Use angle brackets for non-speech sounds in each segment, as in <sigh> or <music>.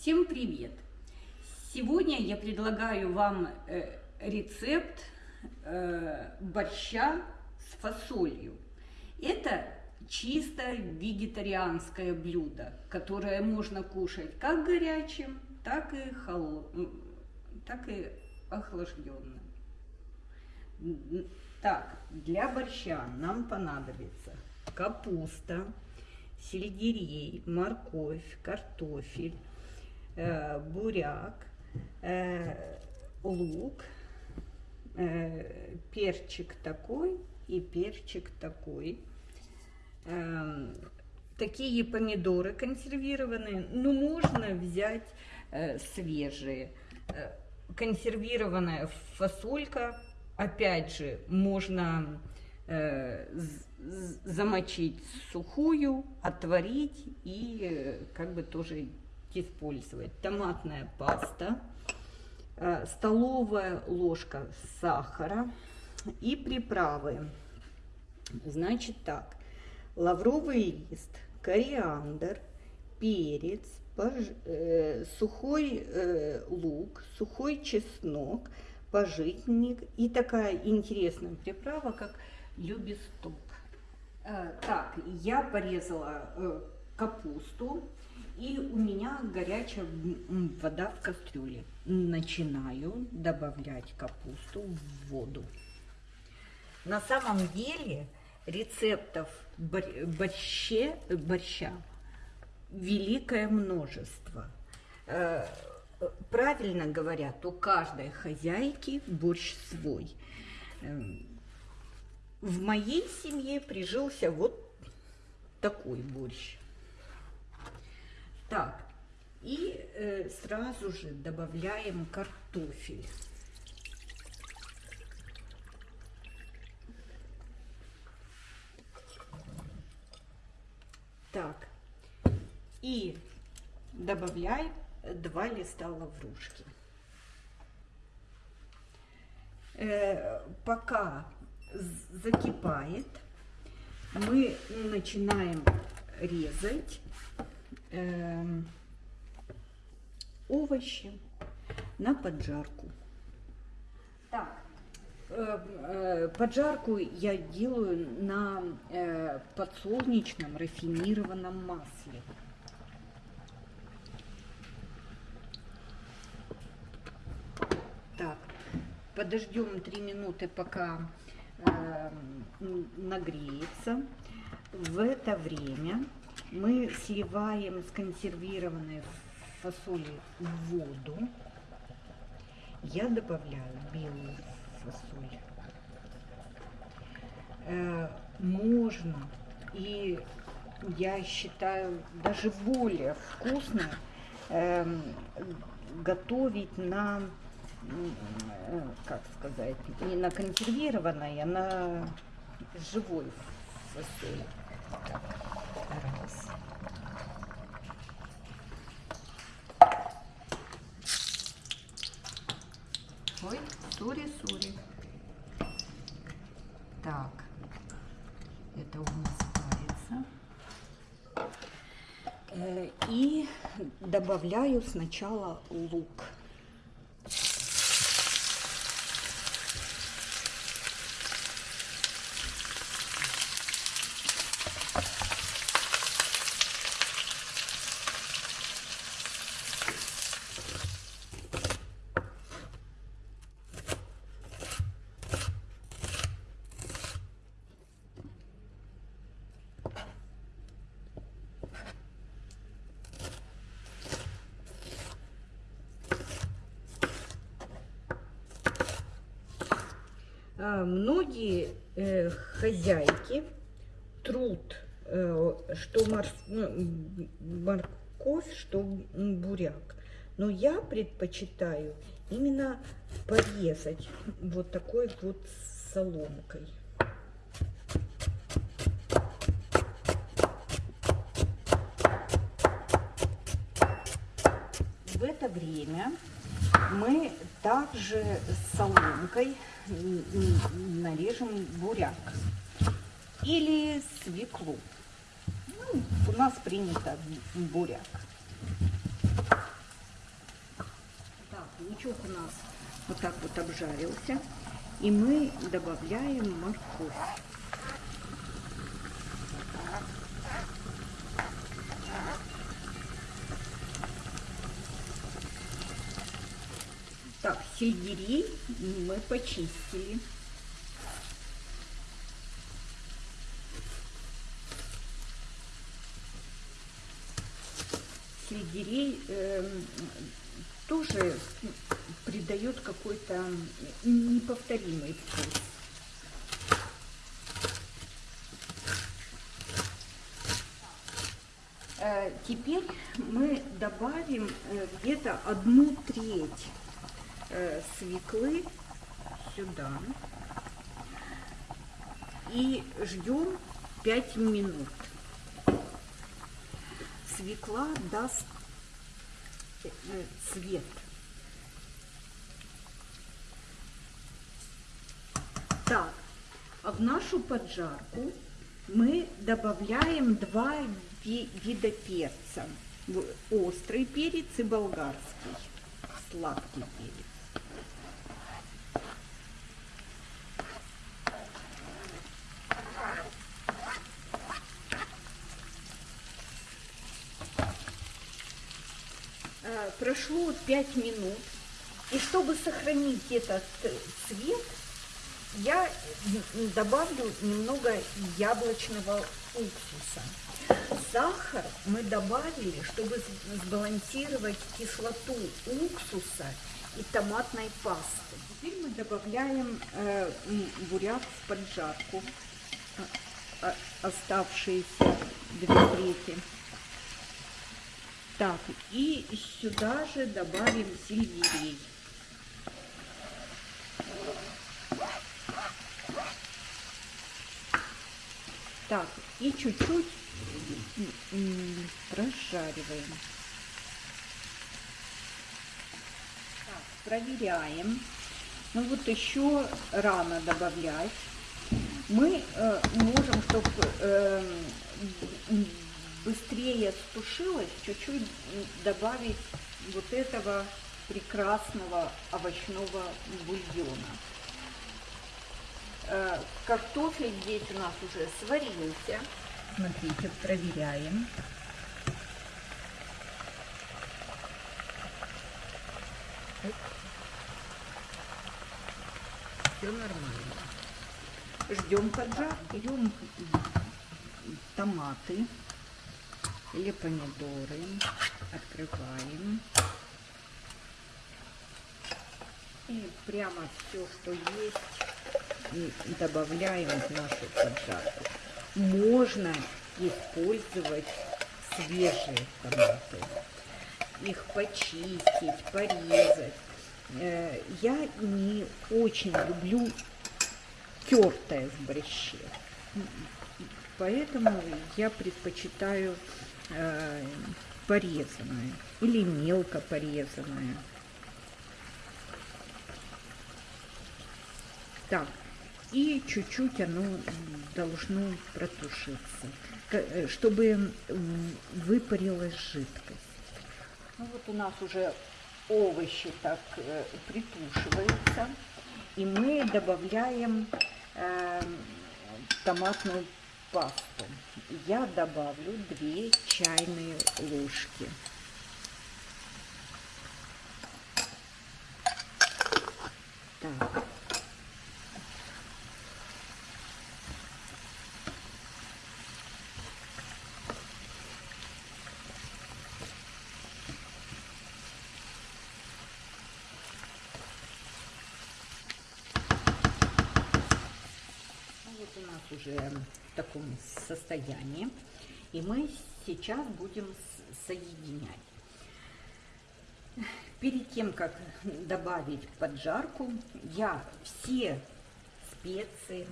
Всем привет! Сегодня я предлагаю вам э, рецепт э, борща с фасолью. Это чисто вегетарианское блюдо, которое можно кушать как горячим, так и, холод... так и охлажденным. Так, для борща нам понадобится капуста, сельдерей, морковь, картофель, буряк, лук, перчик такой и перчик такой. Э, такие помидоры консервированные, но можно взять э, свежие. Э, консервированная фасолька, опять же, можно э, замочить сухую, отварить и как бы тоже использовать. Томатная паста, э, столовая ложка сахара и приправы. Значит так, лавровый лист, кориандр, перец, пож... э, сухой э, лук, сухой чеснок, пожитник и такая интересная приправа, как любисток. Э, так, я порезала э, капусту, и у меня горячая вода в кастрюле. Начинаю добавлять капусту в воду. На самом деле рецептов борще, борща великое множество. Э, правильно говорят, у каждой хозяйки борщ свой. Эм, в моей семье прижился вот такой борщ. Так, и э, сразу же добавляем картофель. Так, и добавляем два листа лаврушки. Э, пока закипает, мы начинаем резать э, овощи на поджарку. Так, э, э, поджарку я делаю на э, подсолнечном рафинированном масле. Так, подождем 3 минуты, пока э, нагреется. В это время мы сливаем сконсервированные фасоли в воду. Я добавляю белую фасоль. Э, можно и я считаю даже более вкусно э, готовить на Э, как сказать, не на консервированной, а на живой фасоли. Так, раз. Ой, сури-сури. Так, это у нас парится. Э, и добавляю сначала лук. Многие э, хозяйки труд, э, что ну, морковь, что буряк. Но я предпочитаю именно порезать вот такой вот соломкой. В это время мы также с соломкой нарежем буряк или свеклу. Ну, у нас принято буряк. Лучок у нас вот так вот обжарился. И мы добавляем морковь. Так, сельдерей мы почистили. Сельдерей эм, тоже придает какой-то неповторимый вкус. Э, Теперь мы добавим э, где-то одну треть э, свеклы сюда и ждем 5 минут. Свекла даст э, цвет. Так, а в нашу поджарку мы добавляем два ви- вида перца. Острый перец и болгарский. Сладкий перец. Э, Прошло 5 минут. И чтобы сохранить этот э, цвет, я добавлю немного яблочного уксуса. Сахар мы добавили, чтобы сбалансировать кислоту уксуса и томатной пасты. Теперь мы добавляем э, буряк в поджарку, а- а- оставшиеся две трети. Так, и сюда же добавим сельдерей. Так, и чуть-чуть м, м, прожариваем. Так, проверяем. Ну вот еще рано добавлять. Мы э, можем, чтобы быстрее стушилось, чуть-чуть добавить вот этого прекрасного овощного бульона. Э, Картофель здесь у нас уже сварился. Смотрите, проверяем. Все нормально. Ждем поджарки. Берем томаты или помидоры. Открываем. И прямо все, что есть, добавляем в нашу поджарку. Можно использовать свежие томаты. Их почистить, порезать. Э, Я не очень люблю тертое с борще. Поэтому я предпочитаю э, порезанное или мелко порезанное. Так, и чуть-чуть оно должно протушиться, э, чтобы выпарилась жидкость. Ну вот у нас уже овощи так э, притушиваются, и мы добавляем э, томатную пасту. Я добавлю 2 чайные ложки. Так. Ну, Вот у нас уже таком состоянии. И мы сейчас будем соединять. Перед тем, как добавить поджарку, я все специи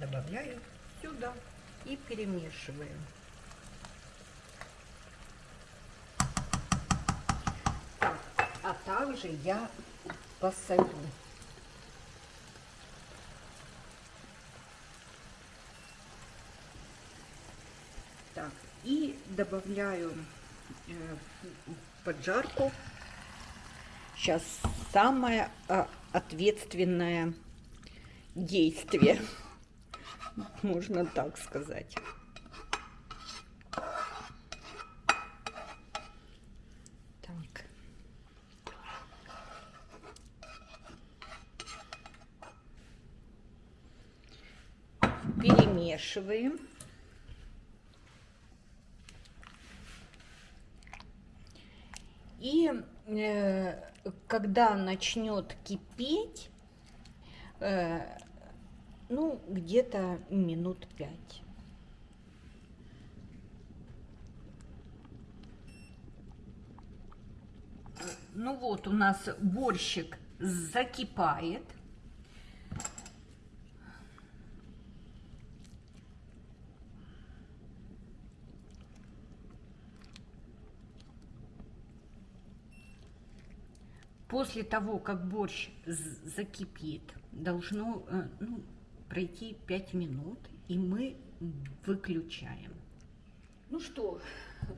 добавляю сюда и перемешиваю. А также я посолю. Так, и добавляю э, поджарку сейчас самое а, ответственное действие, <laughs> можно так сказать. Так. Перемешиваем. И э, когда начнет кипеть, э, ну, где-то минут пять. Ну вот у нас борщик закипает. После того, как борщ закипит, должно э, ну, пройти 5 минут, и мы выключаем. Ну что,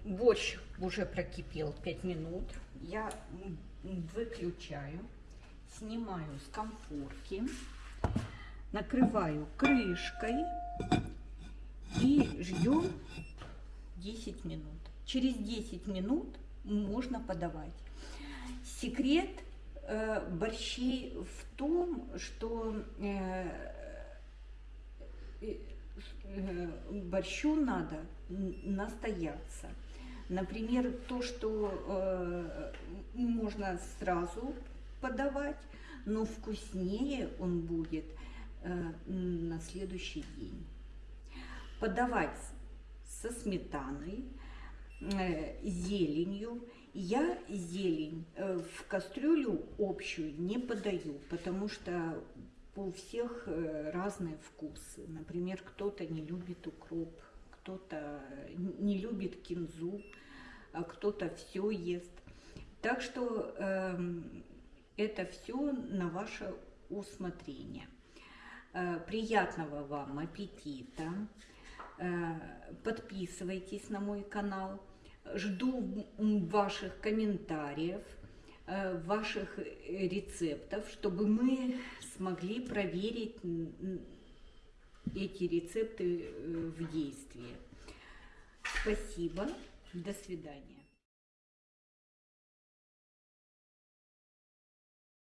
борщ уже прокипел 5 минут. Я выключаю, снимаю с комфорки, накрываю крышкой и ждем 10 минут. Через 10 минут можно подавать. Секрет э, борщей в том, что э, э, борщу надо настояться. Например, то, что можно сразу подавать, но вкуснее он будет на следующий день. Подавать со сметаной, зеленью я зелень э, в кастрюлю общую не подаю, потому что у всех э, разные вкусы. Например, кто-то не любит укроп, кто-то не любит кинзу, а кто-то все ест. Так что э, это все на ваше усмотрение. Э, приятного вам аппетита! Э, подписывайтесь на мой канал. Жду ваших комментариев, э, ваших э, рецептов, чтобы мы смогли проверить эти рецепты э, в действии. Спасибо. До свидания.